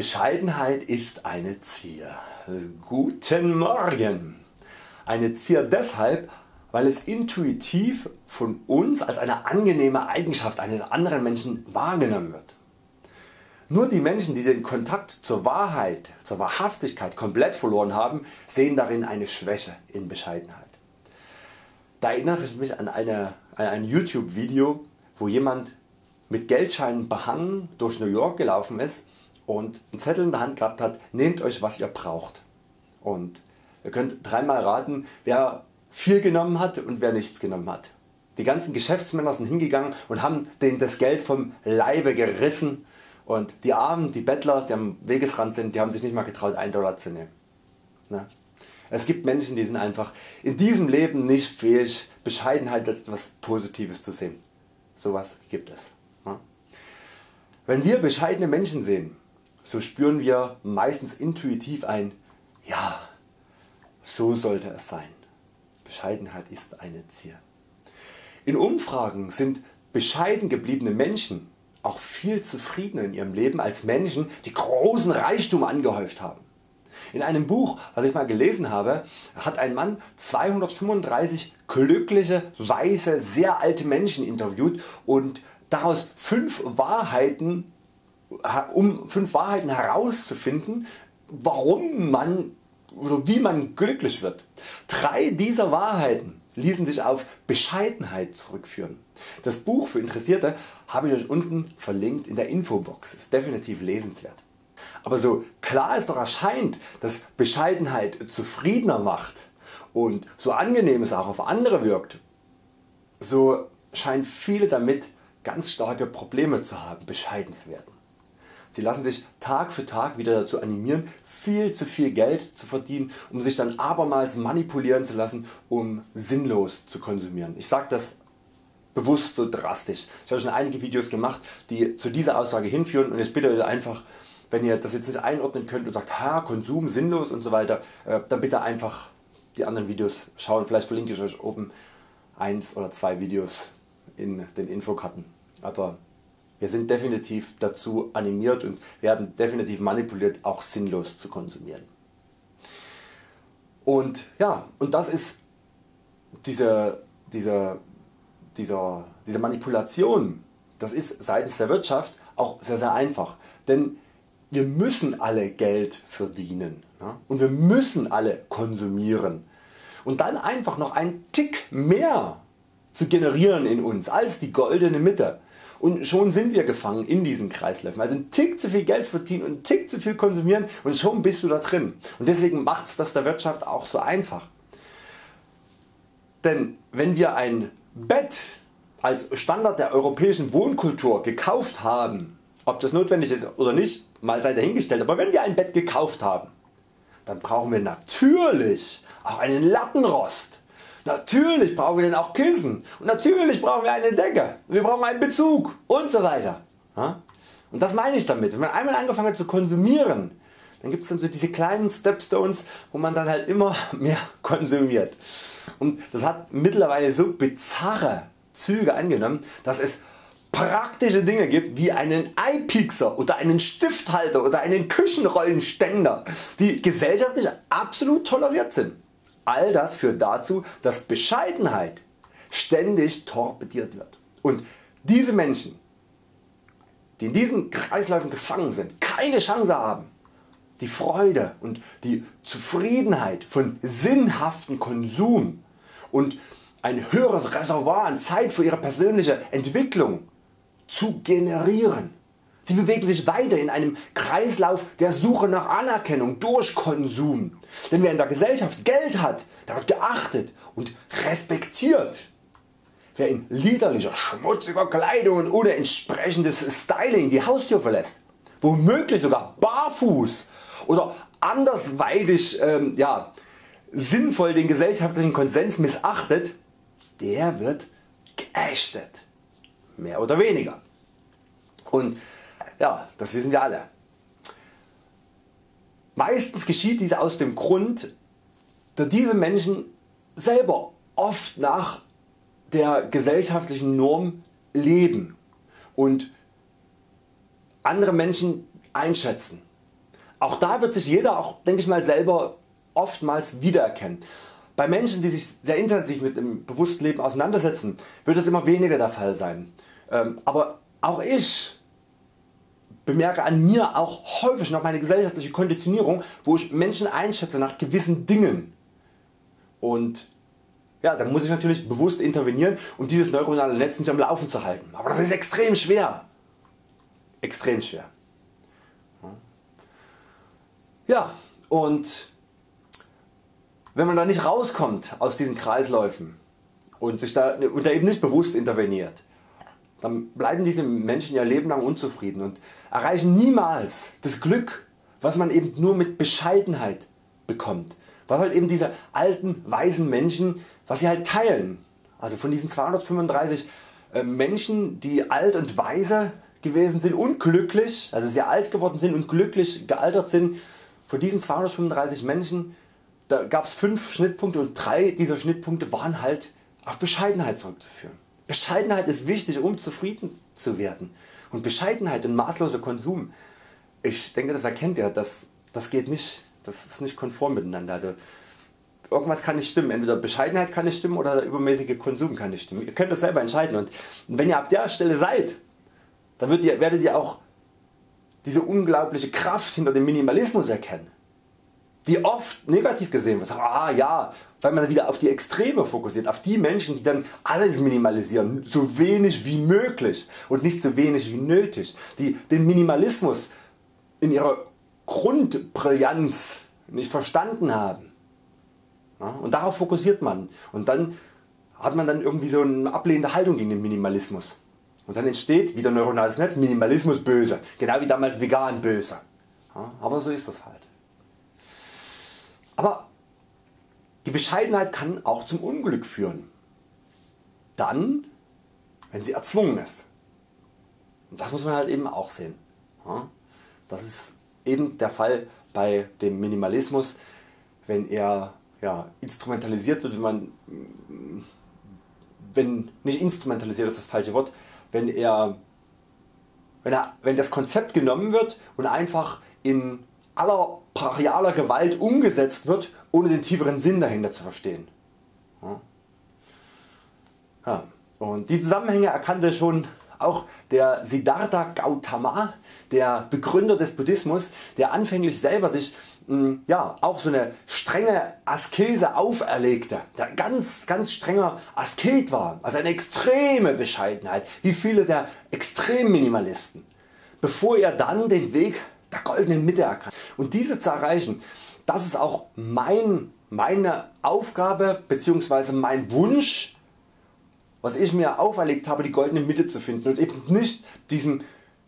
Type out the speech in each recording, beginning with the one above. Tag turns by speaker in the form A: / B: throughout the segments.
A: Bescheidenheit ist eine Zier. Guten Morgen! Eine Zier deshalb, weil es intuitiv von uns als eine angenehme Eigenschaft eines anderen Menschen wahrgenommen wird. Nur die Menschen die den Kontakt zur Wahrheit, zur Wahrhaftigkeit komplett verloren haben, sehen darin eine Schwäche in Bescheidenheit. Da erinnere ich mich an, eine, an ein YouTube Video wo jemand mit Geldscheinen behangen durch New York gelaufen ist und einen Zettel in der Hand gehabt hat, nehmt Euch was ihr braucht. Und ihr könnt dreimal raten wer viel genommen hat und wer nichts genommen hat. Die ganzen Geschäftsmänner sind hingegangen und haben denen das Geld vom Leibe gerissen und die Armen, die Bettler die am Wegesrand sind, die haben sich nicht mal getraut 1 Dollar zu nehmen. Ne? Es gibt Menschen die sind einfach in diesem Leben nicht fähig Bescheidenheit als etwas Positives zu sehen. Sowas gibt es. Wenn wir bescheidene Menschen sehen, so spüren wir meistens intuitiv ein Ja, so sollte es sein. Bescheidenheit ist eine Zier. In Umfragen sind bescheiden gebliebene Menschen auch viel zufriedener in ihrem Leben als Menschen die großen Reichtum angehäuft haben. In einem Buch was ich mal gelesen habe hat ein Mann 235 glückliche, weise, sehr alte Menschen interviewt und daraus 5 Wahrheiten, um 5 Wahrheiten herauszufinden warum man oder wie man glücklich wird. Drei dieser Wahrheiten ließen sich auf Bescheidenheit zurückführen. Das Buch für Interessierte habe ich Euch unten verlinkt in der Infobox, ist definitiv lesenswert. Aber so klar es doch erscheint, dass Bescheidenheit zufriedener macht und so angenehm es auch auf andere wirkt, so scheinen viele damit ganz starke Probleme zu haben bescheiden zu werden. Sie lassen sich Tag für Tag wieder dazu animieren viel zu viel Geld zu verdienen um sich dann abermals manipulieren zu lassen um sinnlos zu konsumieren. Ich sage das bewusst so drastisch. Ich habe schon einige Videos gemacht die zu dieser Aussage hinführen und ich bitte Euch einfach wenn ihr das jetzt nicht einordnen könnt und sagt ha, Konsum sinnlos und so weiter, äh, dann bitte einfach die anderen Videos schauen. Vielleicht verlinke ich Euch oben eins oder zwei Videos in den Infokarten. Aber wir sind definitiv dazu animiert und werden definitiv manipuliert auch sinnlos zu konsumieren. Und ja, und das ist diese, diese, dieser, diese Manipulation, das ist seitens der Wirtschaft auch sehr sehr einfach. Denn wir müssen alle Geld verdienen und wir müssen alle konsumieren und dann einfach noch einen Tick mehr zu generieren in uns als die goldene Mitte und schon sind wir gefangen in diesen Kreisläufen. Also ein Tick zu viel Geld verdienen und ein Tick zu viel konsumieren und schon bist du da drin. Und deswegen macht es das der Wirtschaft auch so einfach. Denn wenn wir ein Bett als Standard der europäischen Wohnkultur gekauft haben, ob das notwendig ist oder nicht, mal sei dahingestellt, aber wenn wir ein Bett gekauft haben, dann brauchen wir natürlich auch einen Lattenrost. Natürlich brauchen wir dann auch Kissen und natürlich brauchen wir eine Decke, wir brauchen einen Bezug und so weiter. Und das meine ich damit, wenn man einmal angefangen hat zu konsumieren, dann gibt es dann so diese kleinen Stepstones wo man dann halt immer mehr konsumiert. Und das hat mittlerweile so bizarre Züge angenommen, dass es praktische Dinge gibt wie einen Eipixer oder einen Stifthalter oder einen Küchenrollenständer die gesellschaftlich absolut toleriert sind. All das führt dazu dass Bescheidenheit ständig torpediert wird und diese Menschen die in diesen Kreisläufen gefangen sind keine Chance haben die Freude und die Zufriedenheit von sinnhaften Konsum und ein höheres Reservoir an Zeit für ihre persönliche Entwicklung zu generieren. Sie bewegen sich weiter in einem Kreislauf der Suche nach Anerkennung durch Konsum. Denn wer in der Gesellschaft Geld hat, der wird geachtet und respektiert. Wer in liederlicher, schmutziger Kleidung und ohne entsprechendes Styling die Haustür verlässt, womöglich sogar barfuß oder andersweitig ähm, ja, sinnvoll den gesellschaftlichen Konsens missachtet, der wird geächtet mehr oder weniger. Und ja, das wissen wir alle. Meistens geschieht dies aus dem Grund, dass diese Menschen selber oft nach der gesellschaftlichen Norm leben und andere Menschen einschätzen auch da wird sich jeder auch denke ich mal selber oftmals wiedererkennen. Bei Menschen die sich sehr intensiv mit dem bewussten Leben auseinandersetzen wird das immer weniger der Fall sein. Ähm, aber auch ich bemerke an mir auch häufig noch meine gesellschaftliche Konditionierung wo ich Menschen einschätze nach gewissen Dingen. Und ja, dann muss ich natürlich bewusst intervenieren um dieses neuronale Netz nicht am Laufen zu halten. Aber das ist extrem schwer. Extrem schwer. Ja, und wenn man da nicht rauskommt aus diesen Kreisläufen und, sich da, und da eben nicht bewusst interveniert, dann bleiben diese Menschen ihr Leben lang unzufrieden und erreichen niemals das Glück was man eben nur mit Bescheidenheit bekommt. Was halt eben diese alten weisen Menschen was sie halt teilen. Also von diesen 235 äh, Menschen die alt und weise gewesen sind und glücklich, also sehr alt geworden sind und glücklich gealtert sind, von diesen 235 Menschen da gab es 5 Schnittpunkte und 3 dieser Schnittpunkte waren halt auf Bescheidenheit zurückzuführen. Bescheidenheit ist wichtig um zufrieden zu werden und Bescheidenheit und maßloser Konsum, ich denke das erkennt ihr, das, das geht nicht, das ist nicht konform miteinander. Also irgendwas kann nicht stimmen, entweder Bescheidenheit kann nicht stimmen oder der übermäßige Konsum kann nicht stimmen. Ihr könnt das selber entscheiden und wenn ihr auf der Stelle seid, dann werdet ihr auch diese unglaubliche Kraft hinter dem Minimalismus erkennen die oft negativ gesehen wird. Ah ja, weil man wieder auf die Extreme fokussiert, auf die Menschen die dann alles minimalisieren, so wenig wie möglich und nicht so wenig wie nötig, die den Minimalismus in ihrer Grundbrillanz nicht verstanden haben. Und darauf fokussiert man und dann hat man dann irgendwie so eine ablehnende Haltung gegen den Minimalismus. Und dann entsteht wieder neuronales Netz, Minimalismus böse, genau wie damals vegan böse. Aber so ist das halt. Aber die Bescheidenheit kann auch zum Unglück führen. Dann wenn sie erzwungen ist. Und das muss man halt eben auch sehen. Das ist eben der Fall bei dem Minimalismus, wenn er ja, instrumentalisiert wird, wenn man wenn nicht instrumentalisiert ist das falsche Wort, wenn er wenn, er, wenn das Konzept genommen wird und einfach in aller brachialer Gewalt umgesetzt wird, ohne den tieferen Sinn dahinter zu verstehen. Ja. Und diese Zusammenhänge erkannte schon auch der Siddhartha Gautama, der Begründer des Buddhismus, der anfänglich selber sich hm, ja, auch so eine strenge Askese auferlegte, der ganz, ganz strenger Asket war, also eine extreme Bescheidenheit, wie viele der Extremminimalisten, bevor er dann den Weg der goldenen Mitte erkannt. Und diese zu erreichen, das ist auch mein, meine Aufgabe bzw. mein Wunsch, was ich mir auferlegt habe die goldene Mitte zu finden und eben nicht diesem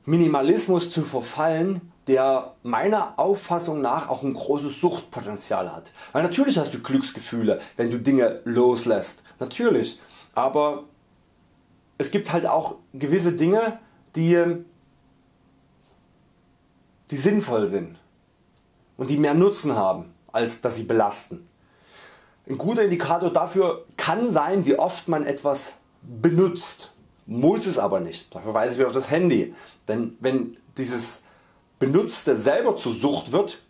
A: Minimalismus zu verfallen, der meiner Auffassung nach auch ein großes Suchtpotenzial hat. Weil natürlich hast du Glücksgefühle wenn du Dinge loslässt, natürlich, aber es gibt halt auch gewisse Dinge die die sinnvoll sind und die mehr Nutzen haben als dass sie belasten. Ein guter Indikator dafür kann sein wie oft man etwas benutzt, muss es aber nicht. Dafür weise ich auf das Handy, denn wenn dieses Benutzte selber zur Sucht wird,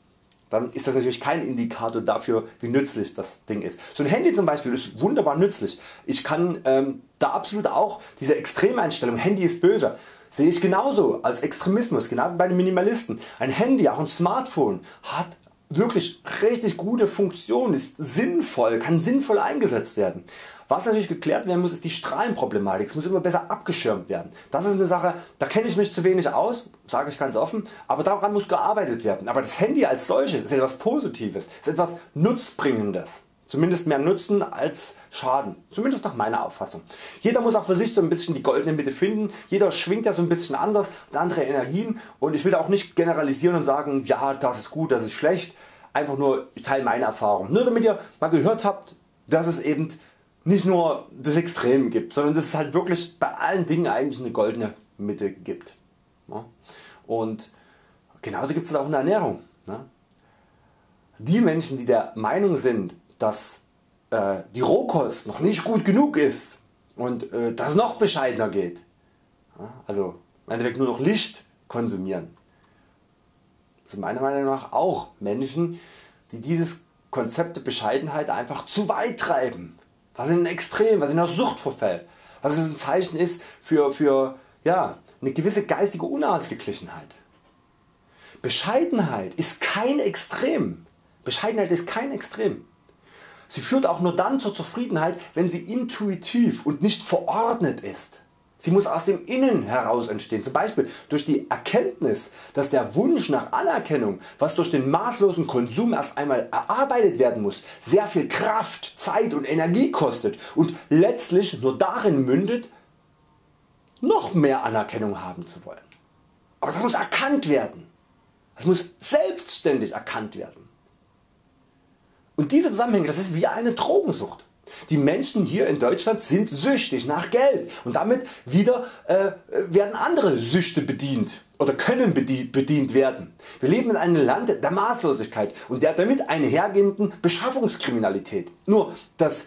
A: dann ist das natürlich kein Indikator dafür wie nützlich das Ding ist. So ein Handy zum Beispiel ist wunderbar nützlich. Ich kann ähm, da absolut auch diese Extremeinstellung Handy ist böse sehe ich genauso als Extremismus, genau wie bei den Minimalisten. Ein Handy, auch ein Smartphone hat wirklich richtig gute Funktion, ist sinnvoll, kann sinnvoll eingesetzt werden. Was natürlich geklärt werden muss ist die Strahlenproblematik, es muss immer besser abgeschirmt werden. Das ist eine Sache, da kenne ich mich zu wenig aus, sage ich ganz offen, aber daran muss gearbeitet werden. Aber das Handy als solches ist etwas Positives, ist etwas Nutzbringendes. Zumindest mehr Nutzen als Schaden, zumindest nach meiner Auffassung. Jeder muss auch für sich so ein bisschen die goldene Mitte finden, jeder schwingt ja so ein bisschen anders, hat andere Energien und ich will auch nicht generalisieren und sagen ja das ist gut, das ist schlecht, einfach nur ich teile meine Erfahrung. Nur damit ihr mal gehört habt dass es eben nicht nur das Extrem gibt, sondern dass es halt wirklich bei allen Dingen eigentlich eine goldene Mitte gibt. Und genauso gibt es auch in der Ernährung. Ne? Die Menschen die der Meinung sind dass äh, die Rohkost noch nicht gut genug ist und äh, dass es noch bescheidener geht. Also im Endeffekt nur noch Licht konsumieren. sind meiner Meinung nach auch Menschen die dieses Konzept der Bescheidenheit einfach zu weit treiben, was in ein Extrem, was in der Sucht verfällt, was ein Zeichen ist für, für ja, eine gewisse geistige Unausgeglichenheit. Bescheidenheit ist kein Extrem. Bescheidenheit ist kein Extrem. Sie führt auch nur dann zur Zufriedenheit, wenn sie intuitiv und nicht verordnet ist. Sie muss aus dem Innen heraus entstehen, zum Beispiel durch die Erkenntnis, dass der Wunsch nach Anerkennung, was durch den maßlosen Konsum erst einmal erarbeitet werden muss, sehr viel Kraft, Zeit und Energie kostet und letztlich nur darin mündet, noch mehr Anerkennung haben zu wollen. Aber das muss erkannt werden. Das muss selbstständig erkannt werden. Und diese Zusammenhänge, das ist wie eine Drogensucht. Die Menschen hier in Deutschland sind süchtig nach Geld und damit wieder äh, werden andere Süchte bedient oder können bedient werden. Wir leben in einem Land der Maßlosigkeit und der damit einhergehenden Beschaffungskriminalität. Nur dass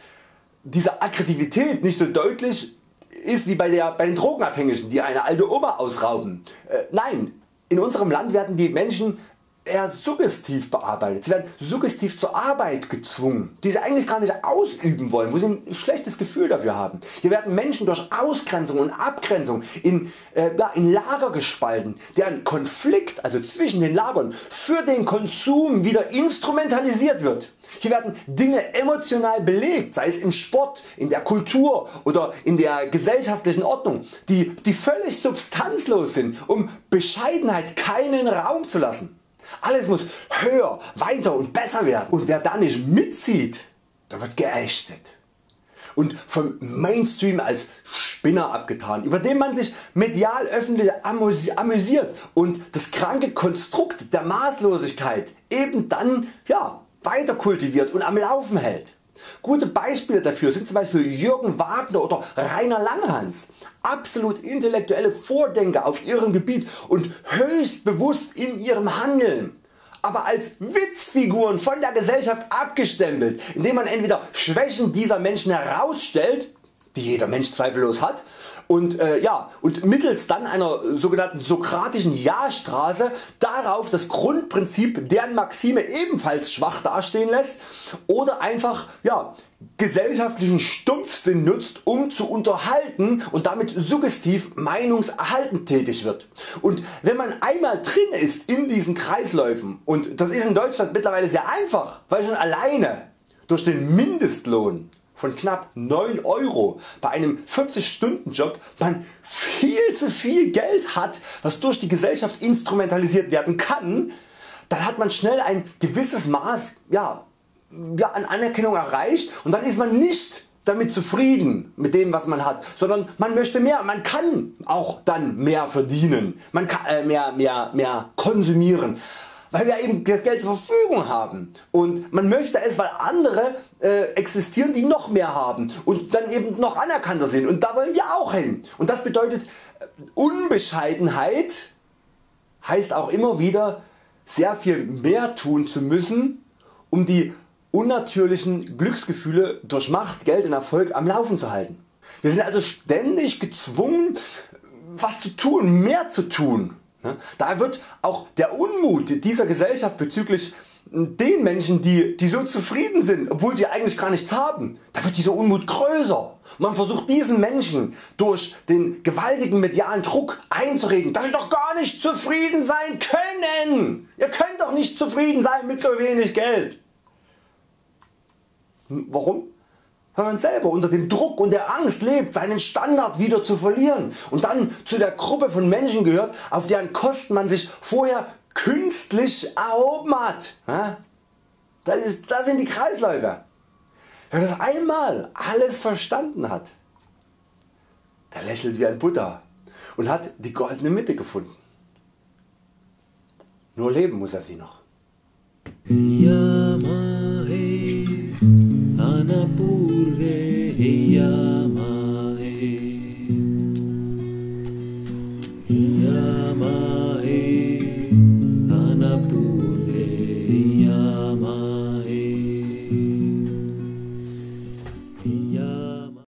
A: diese Aggressivität nicht so deutlich ist wie bei, der, bei den Drogenabhängigen die eine alte Oma ausrauben. Äh, nein, in unserem Land werden die Menschen eher suggestiv bearbeitet. Sie werden suggestiv zur Arbeit gezwungen, die sie eigentlich gar nicht ausüben wollen, wo sie ein schlechtes Gefühl dafür haben. Hier werden Menschen durch Ausgrenzung und Abgrenzung in, äh, in Lager gespalten, deren Konflikt also zwischen den Lagern für den Konsum wieder instrumentalisiert wird. Hier werden Dinge emotional belegt, sei es im Sport, in der Kultur oder in der gesellschaftlichen Ordnung, die, die völlig substanzlos sind, um Bescheidenheit keinen Raum zu lassen. Alles muss höher, weiter und besser werden. Und wer da nicht mitzieht, der wird geächtet. Und vom Mainstream als Spinner abgetan, über den man sich medial öffentlich amüsiert. Und das kranke Konstrukt der Maßlosigkeit eben dann ja, weiter kultiviert und am Laufen hält. Gute Beispiele dafür sind zum Beispiel Jürgen Wagner oder Rainer Langhans, absolut intellektuelle Vordenker auf ihrem Gebiet und höchst bewusst in ihrem Handeln. Aber als Witzfiguren von der Gesellschaft abgestempelt, indem man entweder Schwächen dieser Menschen herausstellt, die jeder Mensch zweifellos hat, und, äh, ja, und mittels dann einer sogenannten sokratischen Ja-Straße darauf das Grundprinzip deren Maxime ebenfalls schwach dastehen lässt oder einfach ja, gesellschaftlichen Stumpfsinn nutzt um zu unterhalten und damit suggestiv meinungserhaltend tätig wird. Und wenn man einmal drin ist in diesen Kreisläufen und das ist in Deutschland mittlerweile sehr einfach, weil schon alleine durch den Mindestlohn von knapp 9 Euro bei einem 40 Stunden Job man viel zu viel Geld hat was durch die Gesellschaft instrumentalisiert werden kann, dann hat man schnell ein gewisses Maß ja, ja, an Anerkennung erreicht und dann ist man nicht damit zufrieden mit dem was man hat, sondern man möchte mehr, man kann auch dann mehr verdienen, man kann äh, mehr, mehr, mehr konsumieren weil wir eben das Geld zur Verfügung haben. Und man möchte es weil andere äh, existieren die noch mehr haben und dann eben noch anerkannter sind. Und da wollen wir auch hin. Und das bedeutet äh, Unbescheidenheit heißt auch immer wieder sehr viel mehr tun zu müssen um die unnatürlichen Glücksgefühle durch Macht, Geld und Erfolg am Laufen zu halten. Wir sind also ständig gezwungen was zu tun, mehr zu tun Ne? Da wird auch der Unmut dieser Gesellschaft bezüglich den Menschen die, die so zufrieden sind obwohl sie eigentlich gar nichts haben, da wird dieser Unmut größer. Man versucht diesen Menschen durch den gewaltigen medialen Druck einzureden, dass sie doch gar nicht zufrieden sein können. Ihr könnt doch nicht zufrieden sein mit so wenig Geld. Warum? Weil man selber unter dem Druck und der Angst lebt seinen Standard wieder zu verlieren und dann zu der Gruppe von Menschen gehört auf deren Kosten man sich vorher künstlich erhoben hat. Das, ist, das sind die Kreisläufe. Wer das einmal alles verstanden hat, der lächelt wie ein Buddha und hat die goldene Mitte gefunden. Nur leben muss er sie noch. Ja,